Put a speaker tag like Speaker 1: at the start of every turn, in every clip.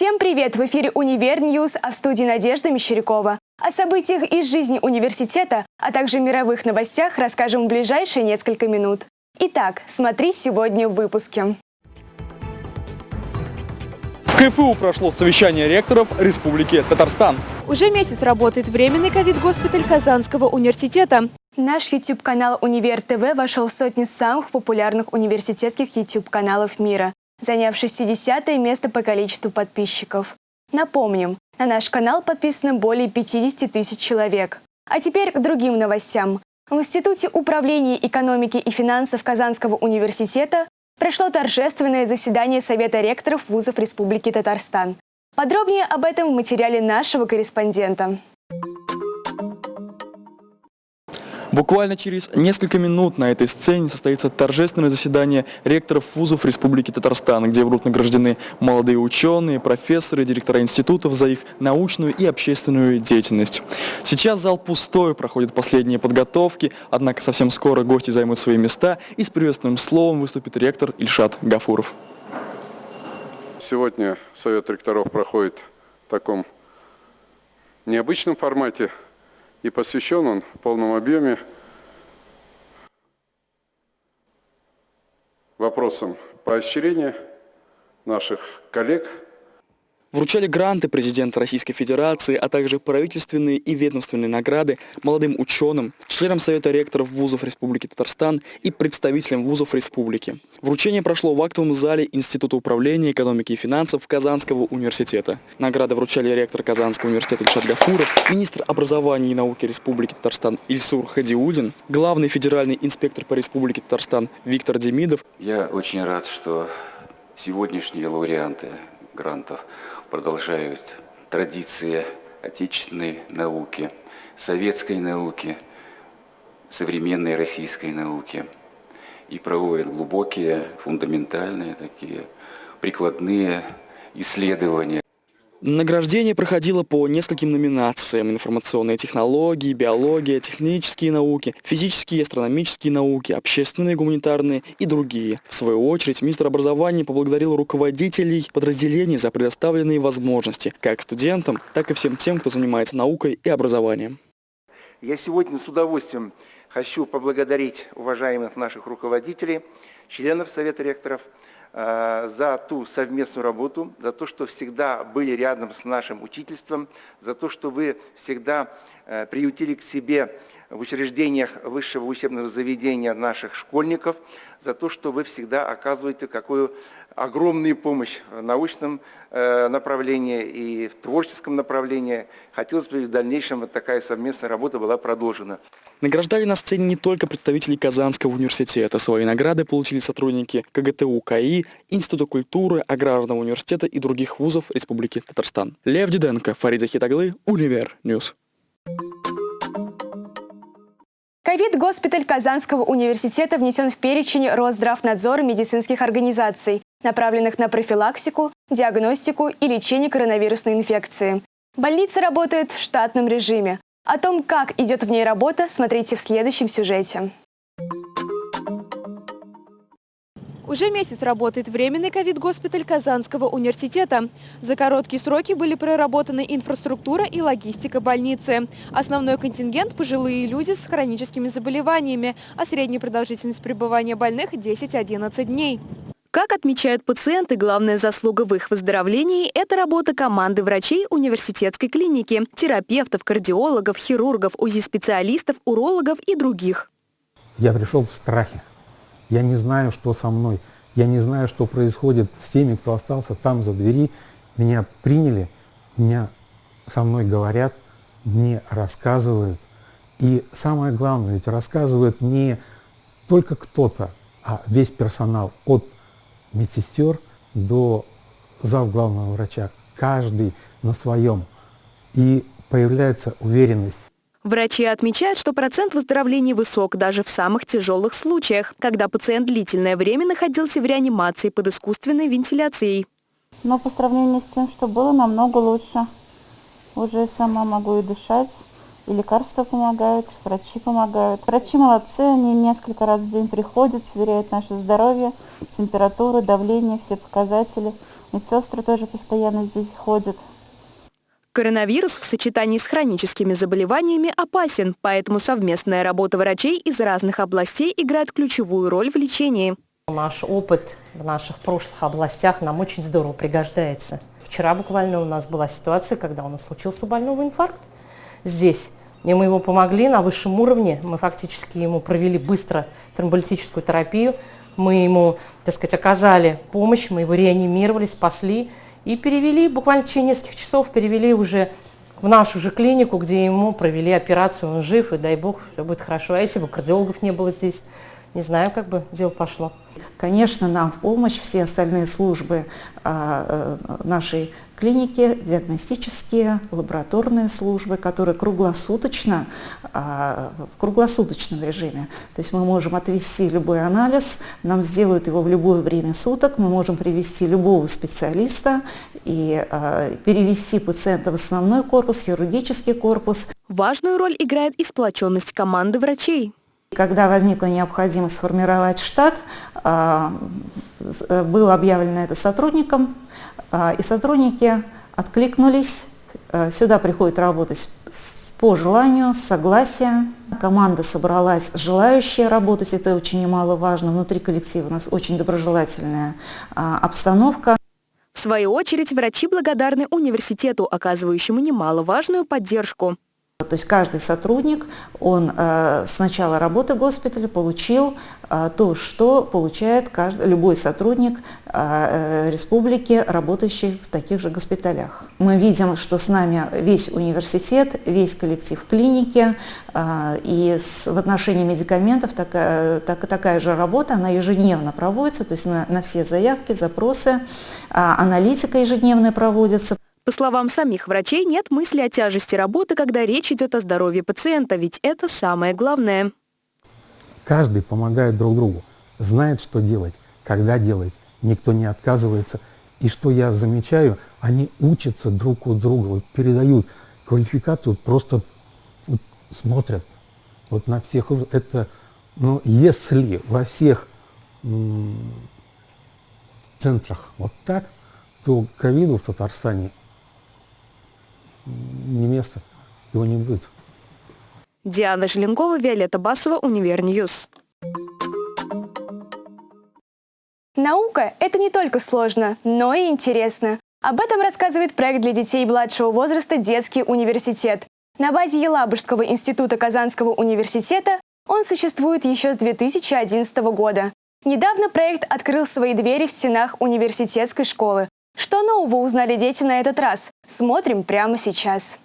Speaker 1: Всем привет! В эфире «Универ News», а в студии Надежда Мещерякова. О событиях из жизни университета, а также мировых новостях расскажем в ближайшие несколько минут. Итак, смотри сегодня в выпуске.
Speaker 2: В КФУ прошло совещание ректоров Республики Татарстан.
Speaker 3: Уже месяц работает временный ковид-госпиталь Казанского университета.
Speaker 1: Наш YouTube-канал «Универ ТВ» вошел в сотню самых популярных университетских YouTube-каналов мира, заняв 60 место по количеству подписчиков. Напомним, на наш канал подписано более 50 тысяч человек. А теперь к другим новостям. В Институте управления экономики и финансов Казанского университета прошло торжественное заседание Совета ректоров вузов Республики Татарстан. Подробнее об этом в материале нашего корреспондента.
Speaker 2: Буквально через несколько минут на этой сцене состоится торжественное заседание ректоров вузов Республики Татарстан, где будут награждены молодые ученые, профессоры, директора институтов за их научную и общественную деятельность. Сейчас зал пустой, проходят последние подготовки, однако совсем скоро гости займут свои места и с приветственным словом выступит ректор Ильшат Гафуров.
Speaker 4: Сегодня Совет ректоров проходит в таком необычном формате – и посвящен он в полном объеме вопросам поощрения наших коллег –
Speaker 2: Вручали гранты президента Российской Федерации, а также правительственные и ведомственные награды молодым ученым, членам Совета ректоров вузов Республики Татарстан и представителям вузов республики. Вручение прошло в актовом зале Института управления экономики и финансов Казанского университета. Награды вручали ректор Казанского университета Ильшат Гафуров, министр образования и науки Республики Татарстан Ильсур Хадиулин, главный федеральный инспектор по Республике Татарстан Виктор Демидов.
Speaker 5: Я очень рад, что сегодняшние лауреанты грантов продолжают традиции отечественной науки, советской науки, современной российской науки. И проводят глубокие, фундаментальные такие прикладные исследования
Speaker 2: Награждение проходило по нескольким номинациям. Информационные технологии, биология, технические науки, физические и астрономические науки, общественные, гуманитарные и другие. В свою очередь, министр образования поблагодарил руководителей подразделений за предоставленные возможности, как студентам, так и всем тем, кто занимается наукой и образованием.
Speaker 6: Я сегодня с удовольствием хочу поблагодарить уважаемых наших руководителей, членов Совета ректоров, за ту совместную работу, за то, что всегда были рядом с нашим учительством, за то, что вы всегда э, приютили к себе в учреждениях высшего учебного заведения наших школьников, за то, что вы всегда оказываете какую огромную помощь в научном э, направлении и в творческом направлении. Хотелось бы в дальнейшем вот такая совместная работа была продолжена.
Speaker 2: Награждали на сцене не только представителей Казанского университета. Свои награды получили сотрудники КГТУ КАИ, Института культуры, Аграрного университета и других вузов Республики Татарстан. Лев Диденко, Фарид Захитоглы, Универ News.
Speaker 1: Ковид-госпиталь Казанского университета внесен в перечень Росздравнадзора медицинских организаций, направленных на профилактику, диагностику и лечение коронавирусной инфекции. Больница работает в штатном режиме. О том, как идет в ней работа, смотрите в следующем сюжете.
Speaker 3: Уже месяц работает временный ковид-госпиталь Казанского университета. За короткие сроки были проработаны инфраструктура и логистика больницы. Основной контингент – пожилые люди с хроническими заболеваниями, а средняя продолжительность пребывания больных – 10-11 дней.
Speaker 7: Как отмечают пациенты, главная заслуга в их выздоровлении – это работа команды врачей университетской клиники, терапевтов, кардиологов, хирургов, УЗИ-специалистов, урологов и других.
Speaker 8: Я пришел в страхе. Я не знаю, что со мной. Я не знаю, что происходит с теми, кто остался там за двери. Меня приняли, меня со мной говорят, мне рассказывают. И самое главное, ведь рассказывает не только кто-то, а весь персонал от медсестер до зав главного врача, каждый на своем. И появляется уверенность.
Speaker 7: Врачи отмечают, что процент выздоровления высок даже в самых тяжелых случаях, когда пациент длительное время находился в реанимации под искусственной вентиляцией.
Speaker 9: Но по сравнению с тем, что было, намного лучше. Уже сама могу и дышать, и лекарства помогают, врачи помогают. Врачи молодцы, они несколько раз в день приходят, сверяют наше здоровье, температуру, давление, все показатели. Медсестры тоже постоянно здесь ходят.
Speaker 7: Коронавирус в сочетании с хроническими заболеваниями опасен, поэтому совместная работа врачей из разных областей играет ключевую роль в лечении.
Speaker 10: Наш опыт в наших прошлых областях нам очень здорово пригождается. Вчера буквально у нас была ситуация, когда у нас случился у больного инфаркт здесь. И мы ему помогли на высшем уровне. Мы фактически ему провели быстро тромболитическую терапию. Мы ему, так сказать, оказали помощь, мы его реанимировали, спасли. И перевели, буквально в течение нескольких часов перевели уже в нашу же клинику, где ему провели операцию, он жив, и дай бог, все будет хорошо. А если бы кардиологов не было здесь, не знаю, как бы дело пошло.
Speaker 11: Конечно, нам в помощь все остальные службы а, э, нашей клиники, диагностические, лабораторные службы, которые круглосуточно, а, в круглосуточном режиме. То есть мы можем отвести любой анализ, нам сделают его в любое время суток, мы можем привести любого специалиста и а, перевести пациента в основной корпус, хирургический корпус.
Speaker 7: Важную роль играет и сплоченность команды врачей.
Speaker 11: Когда возникла необходимость сформировать штат, а, было объявлено это сотрудникам, а, и сотрудники откликнулись. А, сюда приходят работать по желанию, с согласия. Команда собралась, желающие работать, это очень немаловажно. Внутри коллектива у нас очень доброжелательная обстановка.
Speaker 7: В свою очередь, врачи благодарны университету, оказывающему немаловажную поддержку.
Speaker 11: То есть каждый сотрудник, он э, с начала работы госпиталя получил э, то, что получает каждый, любой сотрудник э, республики, работающий в таких же госпиталях. Мы видим, что с нами весь университет, весь коллектив клиники, и в отношении медикаментов такая, так, такая же работа, она ежедневно проводится, то есть на, на все заявки, запросы, э, аналитика ежедневная проводится.
Speaker 7: По словам самих врачей, нет мысли о тяжести работы, когда речь идет о здоровье пациента, ведь это самое главное.
Speaker 8: Каждый помогает друг другу, знает, что делать, когда делать, никто не отказывается. И что я замечаю, они учатся друг у друга, вот передают квалификацию, просто вот смотрят вот на всех. Это, ну, если во всех центрах вот так, то ковиду в Татарстане не место, его не будет.
Speaker 7: Диана Желенкова, Виолетта Басова, Универ News.
Speaker 1: Наука – это не только сложно, но и интересно. Об этом рассказывает проект для детей младшего возраста «Детский университет». На базе Елабужского института Казанского университета он существует еще с 2011 года. Недавно проект открыл свои двери в стенах университетской школы. Что нового узнали дети на этот раз? Смотрим прямо сейчас.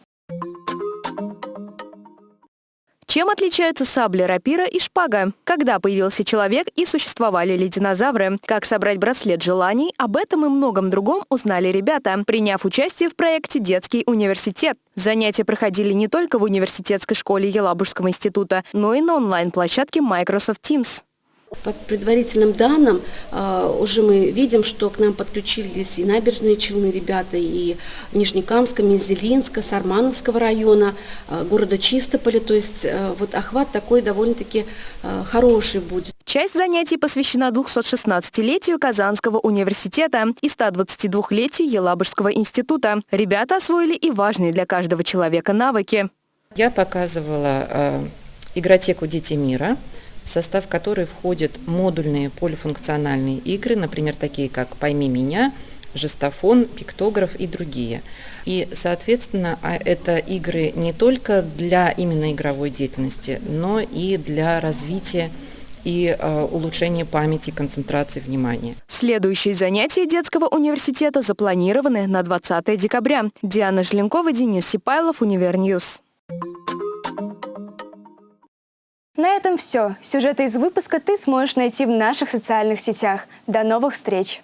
Speaker 7: Чем отличаются сабли, рапира и шпага? Когда появился человек и существовали ли динозавры? Как собрать браслет желаний? Об этом и многом другом узнали ребята, приняв участие в проекте «Детский университет». Занятия проходили не только в университетской школе Елабужского института, но и на онлайн-площадке Microsoft Teams.
Speaker 12: По предварительным данным а, уже мы видим, что к нам подключились и набережные Челны ребята, и Нижнекамска, Мензелинска, Сармановского района, а, города Чистополя. То есть а, вот охват такой довольно-таки хороший будет.
Speaker 7: Часть занятий посвящена 216-летию Казанского университета и 122-летию Елабужского института. Ребята освоили и важные для каждого человека навыки.
Speaker 13: Я показывала э, игротеку «Дети мира», в состав которой входят модульные полифункциональные игры, например, такие как «Пойми меня», жестофон, пиктограф и другие. И, соответственно, а это игры не только для именно игровой деятельности, но и для развития и э, улучшения памяти, концентрации внимания.
Speaker 7: Следующие занятия детского университета запланированы на 20 декабря. Диана Желенкова, Денис Сипайлов, Univer News.
Speaker 1: На этом все. Сюжеты из выпуска ты сможешь найти в наших социальных сетях. До новых встреч!